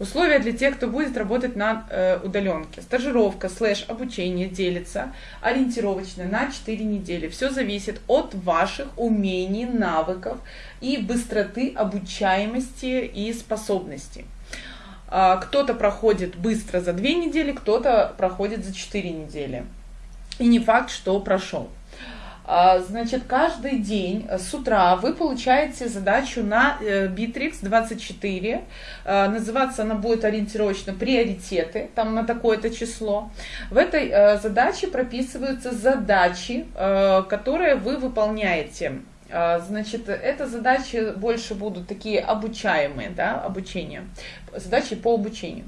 Условия для тех, кто будет работать на э, удаленке. Стажировка слэш обучение делится ориентировочно на 4 недели. Все зависит от ваших умений, навыков и быстроты обучаемости и способностей. А, кто-то проходит быстро за 2 недели, кто-то проходит за 4 недели. И не факт, что прошел. А, значит, каждый день с утра вы получаете задачу на э, Bittrex 24. А, называться она будет ориентировочно «Приоритеты», там на такое-то число. В этой э, задаче прописываются задачи, э, которые вы выполняете. А, значит, это задачи больше будут такие обучаемые, да, обучение, задачи по обучению.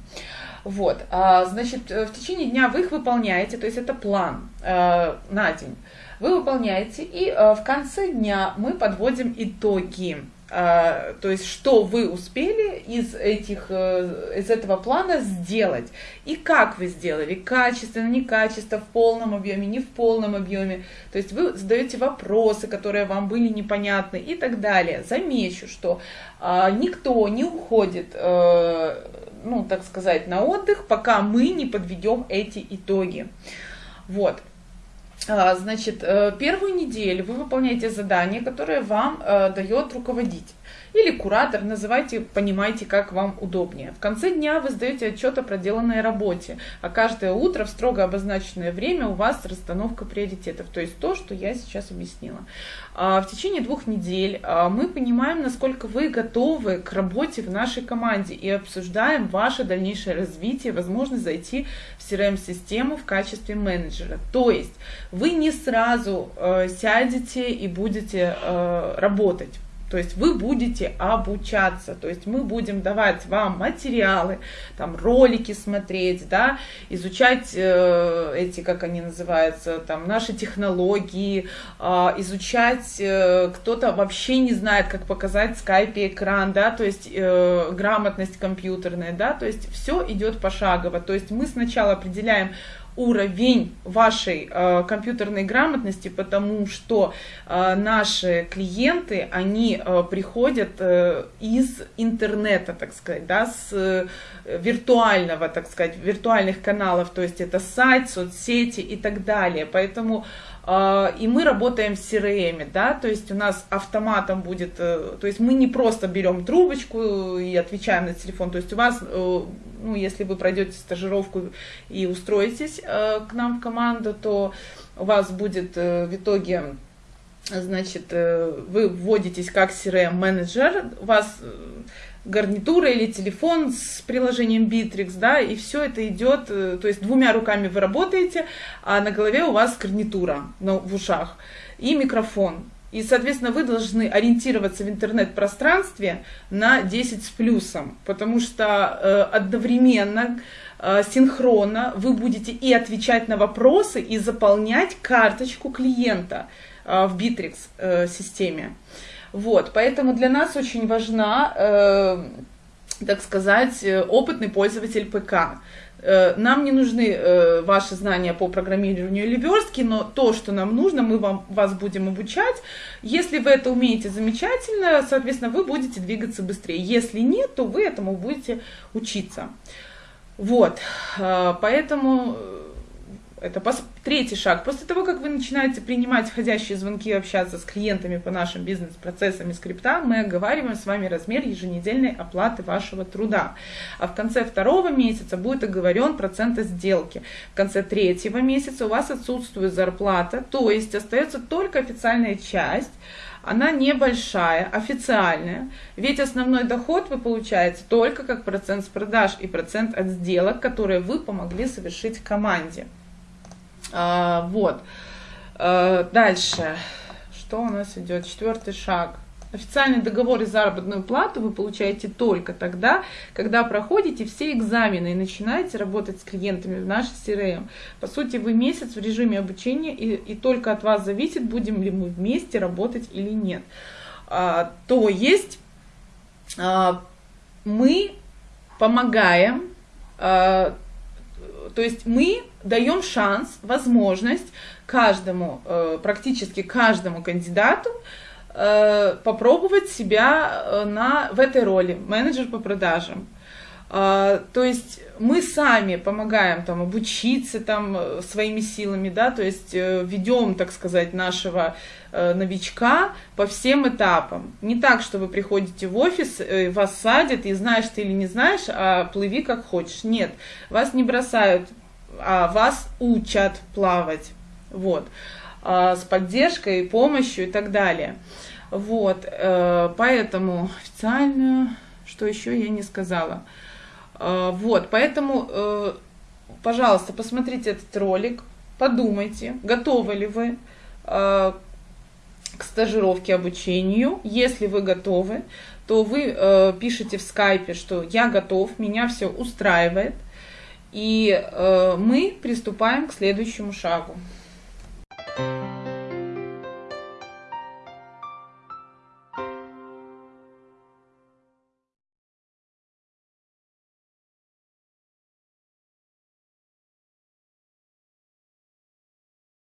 Вот, значит, в течение дня вы их выполняете, то есть это план на день вы выполняете, и в конце дня мы подводим итоги. Uh, то есть, что вы успели из, этих, uh, из этого плана сделать, и как вы сделали, качественно, некачественно, в полном объеме, не в полном объеме. То есть, вы задаете вопросы, которые вам были непонятны и так далее. Замечу, что uh, никто не уходит, ну, так сказать, на отдых, пока мы не подведем эти итоги. Вот. А, значит, э, первую неделю вы выполняете задание, которое вам э, дает руководитель или куратор, называйте, понимайте, как вам удобнее. В конце дня вы сдаете отчет о проделанной работе, а каждое утро в строго обозначенное время у вас расстановка приоритетов, то есть то, что я сейчас объяснила. А, в течение двух недель а, мы понимаем, насколько вы готовы к работе в нашей команде и обсуждаем ваше дальнейшее развитие, возможность зайти в CRM-систему в качестве менеджера. То есть вы не сразу э, сядете и будете э, работать. То есть вы будете обучаться, то есть мы будем давать вам материалы, там ролики смотреть, да, изучать э, эти, как они называются, там наши технологии, э, изучать, э, кто-то вообще не знает, как показать в скайпе экран, да, то есть э, грамотность компьютерная, да, то есть все идет пошагово, то есть мы сначала определяем уровень вашей э, компьютерной грамотности, потому что э, наши клиенты, они э, приходят э, из интернета, так сказать, да, с э, виртуального, так сказать, виртуальных каналов, то есть это сайт, соцсети и так далее. Поэтому э, и мы работаем в CRM, да, то есть у нас автоматом будет, э, то есть мы не просто берем трубочку и отвечаем на телефон, то есть у вас э, ну, если вы пройдете стажировку и устроитесь э, к нам в команду, то у вас будет э, в итоге, значит, э, вы вводитесь как CRM-менеджер, у вас э, гарнитура или телефон с приложением Bittrex, да, и все это идет, э, то есть двумя руками вы работаете, а на голове у вас гарнитура ну, в ушах и микрофон. И, соответственно, вы должны ориентироваться в интернет-пространстве на 10 с плюсом, потому что э, одновременно, э, синхронно вы будете и отвечать на вопросы, и заполнять карточку клиента э, в Bittrex э, системе. Вот, поэтому для нас очень важна, так сказать, опытный пользователь ПК. Э, нам не нужны э, ваши знания по программированию или верстке, но то, что нам нужно, мы вам, вас будем обучать. Если вы это умеете замечательно, соответственно, вы будете двигаться быстрее. Если нет, то вы этому будете учиться. Вот, э, поэтому это третий шаг. После того, как вы начинаете принимать входящие звонки общаться с клиентами по нашим бизнес-процессам и скриптам, мы оговариваем с вами размер еженедельной оплаты вашего труда. А в конце второго месяца будет оговорен процент сделки. В конце третьего месяца у вас отсутствует зарплата, то есть остается только официальная часть, она небольшая, официальная, ведь основной доход вы получаете только как процент с продаж и процент от сделок, которые вы помогли совершить команде. А, вот. А, дальше. Что у нас идет? Четвертый шаг. Официальный договор и заработную плату вы получаете только тогда, когда проходите все экзамены и начинаете работать с клиентами в нашей CRM. По сути, вы месяц в режиме обучения, и, и только от вас зависит, будем ли мы вместе работать или нет. А, то есть а, мы помогаем, а, то есть мы даем шанс, возможность каждому, э, практически каждому кандидату э, попробовать себя э, на, в этой роли, менеджер по продажам. То есть мы сами помогаем там обучиться там своими силами, да, то есть ведем, так сказать, нашего новичка по всем этапам. Не так, что вы приходите в офис, вас садят и знаешь ты или не знаешь, а плыви как хочешь. Нет, вас не бросают, а вас учат плавать. Вот. А, с поддержкой, помощью и так далее. Вот. Поэтому официальную, что еще я не сказала. А, вот, поэтому, э, пожалуйста, посмотрите этот ролик, подумайте, готовы ли вы э, к стажировке, обучению. Если вы готовы, то вы э, пишите в скайпе, что я готов, меня все устраивает, и мы приступаем к следующему шагу.